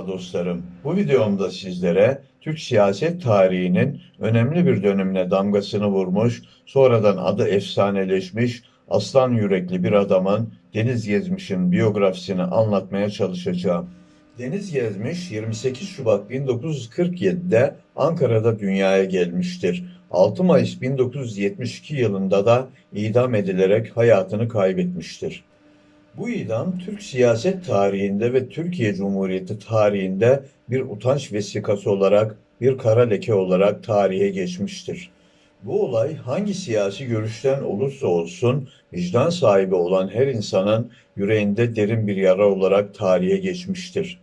Merhaba dostlarım. Bu videomda sizlere Türk siyaset tarihinin önemli bir dönemine damgasını vurmuş, sonradan adı efsaneleşmiş aslan yürekli bir adamın Deniz Gezmiş'in biyografisini anlatmaya çalışacağım. Deniz Gezmiş 28 Şubat 1947'de Ankara'da dünyaya gelmiştir. 6 Mayıs 1972 yılında da idam edilerek hayatını kaybetmiştir. Bu idam Türk siyaset tarihinde ve Türkiye Cumhuriyeti tarihinde bir utanç vesikası olarak, bir kara leke olarak tarihe geçmiştir. Bu olay hangi siyasi görüşten olursa olsun vicdan sahibi olan her insanın yüreğinde derin bir yara olarak tarihe geçmiştir.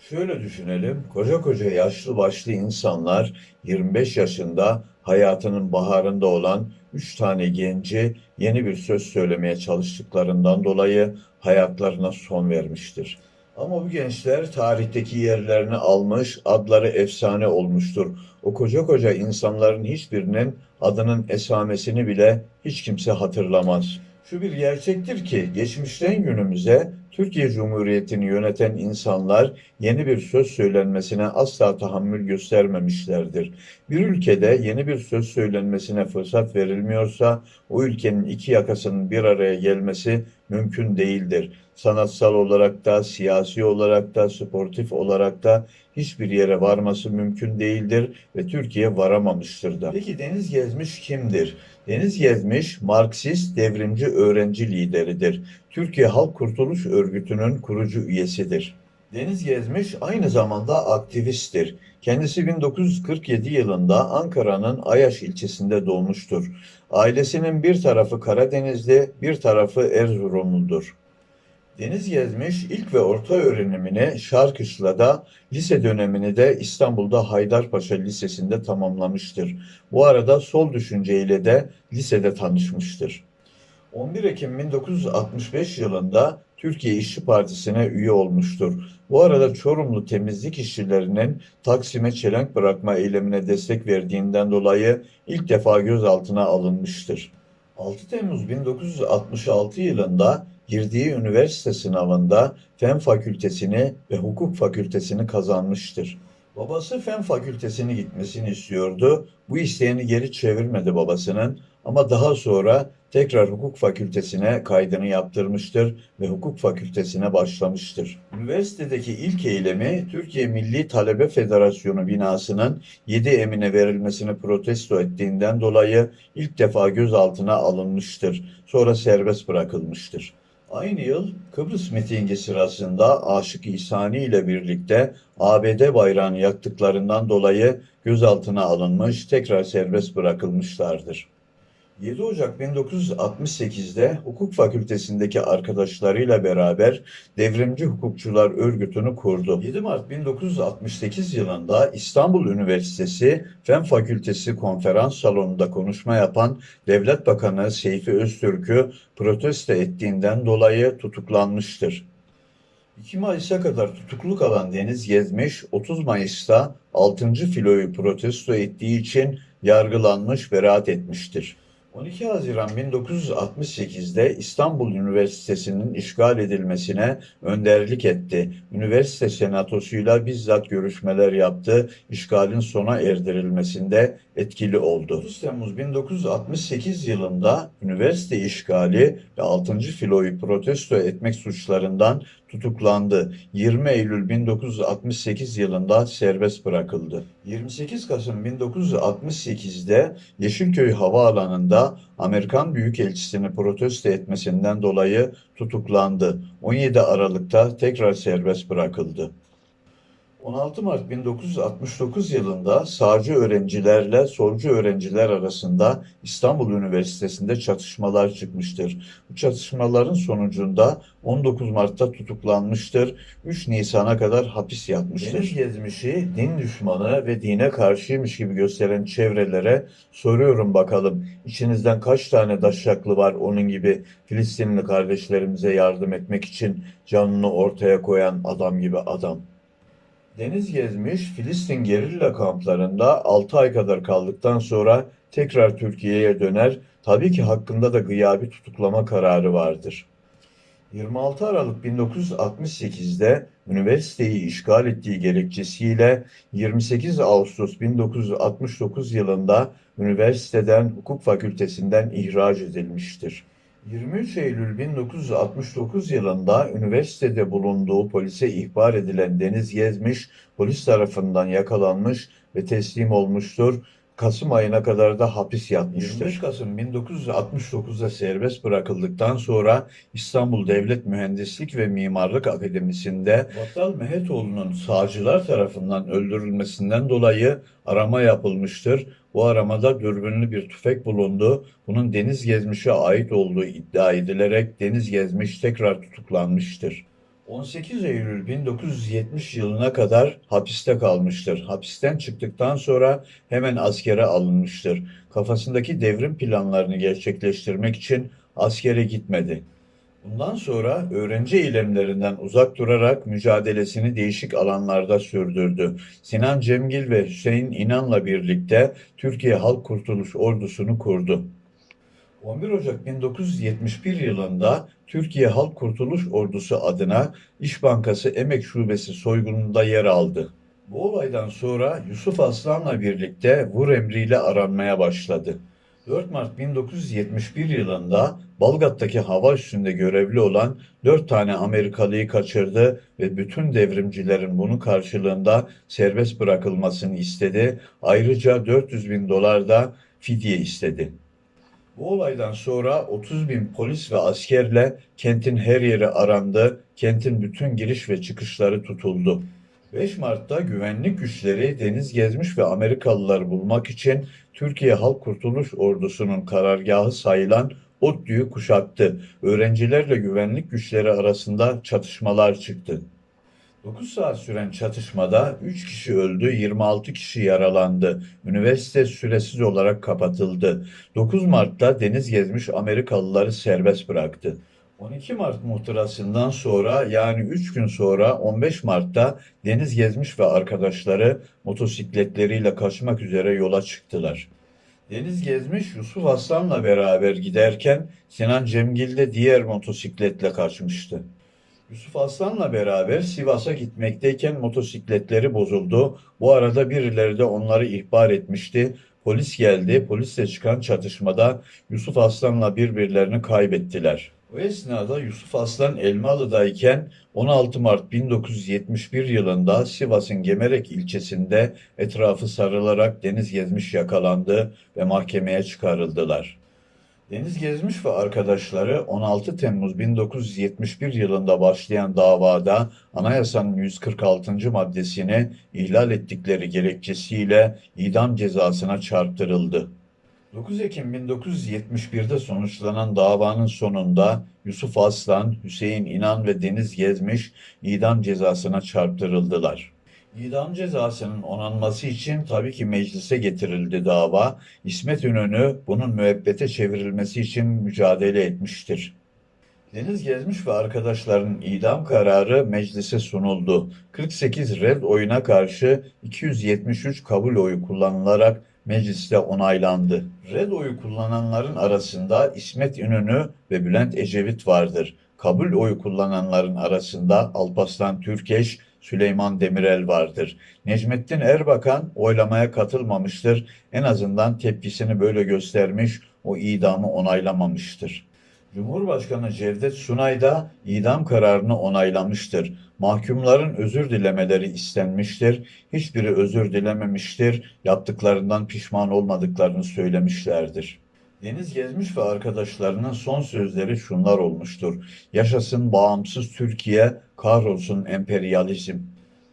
Şöyle düşünelim, koca koca yaşlı başlı insanlar 25 yaşında hayatının baharında olan 3 tane genci yeni bir söz söylemeye çalıştıklarından dolayı hayatlarına son vermiştir. Ama bu gençler tarihteki yerlerini almış, adları efsane olmuştur. O koca koca insanların hiçbirinin adının esamesini bile hiç kimse hatırlamaz. Şu bir gerçektir ki geçmişten günümüze Türkiye Cumhuriyeti'ni yöneten insanlar yeni bir söz söylenmesine asla tahammül göstermemişlerdir. Bir ülkede yeni bir söz söylenmesine fırsat verilmiyorsa o ülkenin iki yakasının bir araya gelmesi mümkün değildir. Sanatsal olarak da, siyasi olarak da, sportif olarak da hiçbir yere varması mümkün değildir ve Türkiye varamamıştır da. Peki Deniz Gezmiş kimdir? Deniz Gezmiş, Marksist devrimci öğrenci lideridir. Türkiye Halk Kurtuluş Örgütü'nün kurucu üyesidir. Deniz Gezmiş aynı zamanda aktivisttir. Kendisi 1947 yılında Ankara'nın Ayaş ilçesinde doğmuştur. Ailesinin bir tarafı Karadenizli, bir tarafı Erzurumludur. Deniz Gezmiş ilk ve orta öğrenimini Şarkışla'da, lise dönemini de İstanbul'da Haydarpaşa Lisesi'nde tamamlamıştır. Bu arada sol düşünceyle de lisede tanışmıştır. 11 Ekim 1965 yılında Türkiye İşçi Partisi'ne üye olmuştur. Bu arada Çorumlu temizlik işçilerinin Taksim'e çelenk bırakma eylemine destek verdiğinden dolayı ilk defa gözaltına alınmıştır. 6 Temmuz 1966 yılında girdiği üniversite sınavında Fen Fakültesini ve Hukuk Fakültesini kazanmıştır. Babası Fen Fakültesini gitmesini istiyordu. Bu isteğini geri çevirmedi babasının ama daha sonra tekrar hukuk fakültesine kaydını yaptırmıştır ve hukuk fakültesine başlamıştır. Üniversitedeki ilk eylemi Türkiye Milli Talebe Federasyonu binasının 7 emine verilmesini protesto ettiğinden dolayı ilk defa gözaltına alınmıştır. Sonra serbest bırakılmıştır. Aynı yıl Kıbrıs mitingi sırasında Aşık İsani ile birlikte ABD bayrağını yaktıklarından dolayı gözaltına alınmış, tekrar serbest bırakılmışlardır. 7 Ocak 1968'de hukuk fakültesindeki arkadaşlarıyla beraber Devrimci Hukukçular Örgütü'nü kurdu. 7 Mart 1968 yılında İstanbul Üniversitesi Fen Fakültesi konferans salonunda konuşma yapan Devlet Bakanı Seyfi Öztürk'ü protesto ettiğinden dolayı tutuklanmıştır. 2 Mayıs'a kadar tutukluk alan Deniz Gezmiş, 30 Mayıs'ta 6. filoyu protesto ettiği için yargılanmış, beraat etmiştir. 12 Haziran 1968'de İstanbul Üniversitesi'nin işgal edilmesine önderlik etti. Üniversite senatosuyla bizzat görüşmeler yaptı. İşgalin sona erdirilmesinde etkili oldu. 9 Temmuz 1968 yılında üniversite işgali ve 6. filoyu protesto etmek suçlarından tutuklandı. 20 Eylül 1968 yılında serbest bırakıldı. 28 Kasım 1968'de Yeşilköy Havaalanı'nda Amerikan Büyükelçisini protesto etmesinden dolayı tutuklandı. 17 Aralık'ta tekrar serbest bırakıldı. 16 Mart 1969 yılında sağcı öğrencilerle solcu öğrenciler arasında İstanbul Üniversitesi'nde çatışmalar çıkmıştır. Bu çatışmaların sonucunda 19 Mart'ta tutuklanmıştır. 3 Nisan'a kadar hapis yatmıştır. Deniz gezmişi din düşmanı ve dine karşıymış gibi gösteren çevrelere soruyorum bakalım. İçinizden kaç tane daşaklı var onun gibi Filistinli kardeşlerimize yardım etmek için canını ortaya koyan adam gibi adam. Deniz gezmiş, Filistin gerilla kamplarında 6 ay kadar kaldıktan sonra tekrar Türkiye'ye döner. Tabii ki hakkında da gıyabi tutuklama kararı vardır. 26 Aralık 1968'de üniversiteyi işgal ettiği gerekçesiyle 28 Ağustos 1969 yılında üniversiteden hukuk fakültesinden ihraç edilmiştir. 23 Eylül 1969 yılında üniversitede bulunduğu polise ihbar edilen Deniz Gezmiş polis tarafından yakalanmış ve teslim olmuştur. Kasım ayına kadar da hapis yatmıştır. 25 Kasım 1969'da serbest bırakıldıktan sonra İstanbul Devlet Mühendislik ve Mimarlık Akademisi'nde Battal Mehetoğlu'nun sağcılar tarafından öldürülmesinden dolayı arama yapılmıştır. Bu aramada dürbünlü bir tüfek bulundu. Bunun Deniz Gezmiş'e ait olduğu iddia edilerek Deniz Gezmiş tekrar tutuklanmıştır. 18 Eylül 1970 yılına kadar hapiste kalmıştır. Hapisten çıktıktan sonra hemen askere alınmıştır. Kafasındaki devrim planlarını gerçekleştirmek için askere gitmedi. Bundan sonra öğrenci eylemlerinden uzak durarak mücadelesini değişik alanlarda sürdürdü. Sinan Cemgil ve Hüseyin İnan'la birlikte Türkiye Halk Kurtuluş Ordusu'nu kurdu. 11 Ocak 1971 yılında Türkiye Halk Kurtuluş Ordusu adına İş Bankası Emek Şubesi soygununda yer aldı. Bu olaydan sonra Yusuf Aslan'la birlikte vur emriyle aranmaya başladı. 4 Mart 1971 yılında Balgat'taki hava üstünde görevli olan 4 tane Amerikalıyı kaçırdı ve bütün devrimcilerin bunun karşılığında serbest bırakılmasını istedi. Ayrıca 400 bin dolar da fidye istedi. Bu olaydan sonra 30 bin polis ve askerle kentin her yeri arandı, kentin bütün giriş ve çıkışları tutuldu. 5 Mart'ta güvenlik güçleri deniz gezmiş ve Amerikalıları bulmak için Türkiye Halk Kurtuluş Ordusu'nun karargahı sayılan ODTÜ'yü kuşattı. Öğrencilerle güvenlik güçleri arasında çatışmalar çıktı. 9 saat süren çatışmada 3 kişi öldü, 26 kişi yaralandı. Üniversite süresiz olarak kapatıldı. 9 Mart'ta deniz gezmiş Amerikalıları serbest bıraktı. 12 Mart muhtırasından sonra yani 3 gün sonra 15 Mart'ta Deniz Gezmiş ve arkadaşları motosikletleriyle kaçmak üzere yola çıktılar. Deniz Gezmiş Yusuf Aslan'la beraber giderken Sinan Cemgil de diğer motosikletle kaçmıştı. Yusuf Aslan'la beraber Sivas'a gitmekteyken motosikletleri bozuldu. Bu arada birileri de onları ihbar etmişti. Polis geldi. Polisle çıkan çatışmada Yusuf Aslan'la birbirlerini kaybettiler. O esnada Yusuf Aslan Elmalı'dayken 16 Mart 1971 yılında Sivas'ın Gemerek ilçesinde etrafı sarılarak deniz gezmiş yakalandı ve mahkemeye çıkarıldılar. Deniz Gezmiş ve arkadaşları 16 Temmuz 1971 yılında başlayan davada anayasanın 146. maddesini ihlal ettikleri gerekçesiyle idam cezasına çarptırıldı. 9 Ekim 1971'de sonuçlanan davanın sonunda Yusuf Aslan, Hüseyin İnan ve Deniz Gezmiş idam cezasına çarptırıldılar. İdam cezasının onanması için tabii ki meclise getirildi dava. İsmet İnönü bunun müebbete çevrilmesi için mücadele etmiştir. Deniz Gezmiş ve arkadaşlarının idam kararı meclise sunuldu. 48 red oyuna karşı 273 kabul oyu kullanılarak mecliste onaylandı. Red oyu kullananların arasında İsmet İnönü ve Bülent Ecevit vardır. Kabul oyu kullananların arasında Alparslan Türkeş, Süleyman Demirel vardır. Necmettin Erbakan oylamaya katılmamıştır. En azından tepkisini böyle göstermiş, o idamı onaylamamıştır. Cumhurbaşkanı Cevdet Sunay da idam kararını onaylamıştır. Mahkumların özür dilemeleri istenmiştir. Hiçbiri özür dilememiştir. Yaptıklarından pişman olmadıklarını söylemişlerdir. Deniz Gezmiş ve arkadaşlarının son sözleri şunlar olmuştur. Yaşasın bağımsız Türkiye, kahrolsun emperyalizm.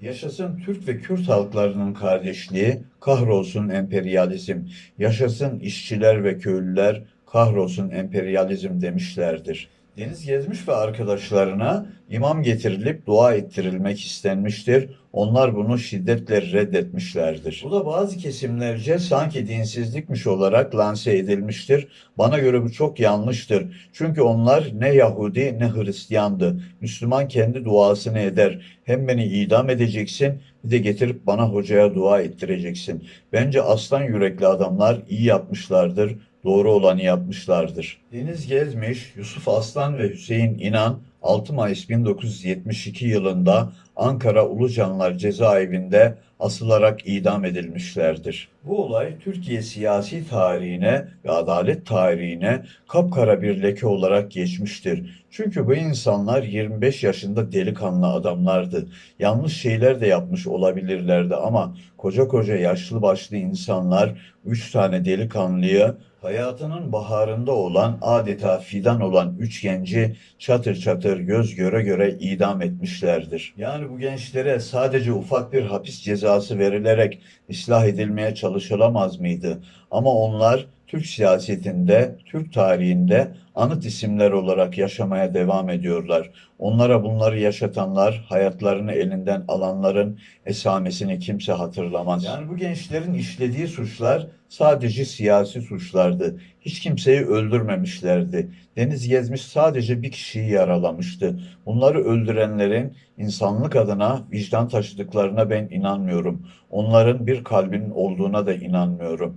Yaşasın Türk ve Kürt halklarının kardeşliği, kahrolsun emperyalizm. Yaşasın işçiler ve köylüler, kahrolsun emperyalizm demişlerdir. Deniz Gezmiş ve arkadaşlarına imam getirilip dua ettirilmek istenmiştir. Onlar bunu şiddetle reddetmişlerdir. Bu da bazı kesimlerce sanki dinsizlikmiş olarak lanse edilmiştir. Bana göre bu çok yanlıştır. Çünkü onlar ne Yahudi ne Hristiyandı. Müslüman kendi duasını eder. Hem beni idam edeceksin bir de getirip bana hocaya dua ettireceksin. Bence aslan yürekli adamlar iyi yapmışlardır doğru olanı yapmışlardır. Deniz Gezmiş, Yusuf Aslan ve Hüseyin İnan 6 Mayıs 1972 yılında Ankara Ulucanlar Cezaevinde asılarak idam edilmişlerdir. Bu olay Türkiye siyasi tarihine ve adalet tarihine kapkara bir leke olarak geçmiştir. Çünkü bu insanlar 25 yaşında delikanlı adamlardı. Yanlış şeyler de yapmış olabilirlerdi ama koca koca yaşlı başlı insanlar üç tane delikanlıyı hayatının baharında olan adeta fidan olan üç genci çatır çatır göz göre göre idam etmişlerdir. Yani bu gençlere sadece ufak bir hapis cezası verilerek ıslah edilmeye çalışılamaz mıydı? Ama onlar Türk siyasetinde, Türk tarihinde anıt isimler olarak yaşamaya devam ediyorlar. Onlara bunları yaşatanlar, hayatlarını elinden alanların esamesini kimse hatırlamaz. Yani bu gençlerin işlediği suçlar sadece siyasi suçlardı. Hiç kimseyi öldürmemişlerdi. Deniz Gezmiş sadece bir kişiyi yaralamıştı. Bunları öldürenlerin insanlık adına vicdan taşıdıklarına ben inanmıyorum. Onların bir kalbinin olduğuna da inanmıyorum.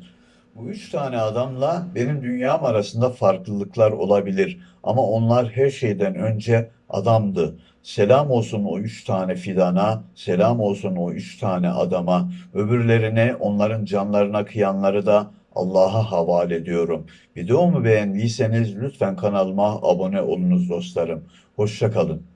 Bu üç tane adamla benim dünyam arasında farklılıklar olabilir. Ama onlar her şeyden önce adamdı. Selam olsun o üç tane fidana, selam olsun o üç tane adama. Öbürlerine, onların canlarına kıyanları da Allah'a havale ediyorum. Videomu beğendiyseniz lütfen kanalıma abone olunuz dostlarım. Hoşça kalın.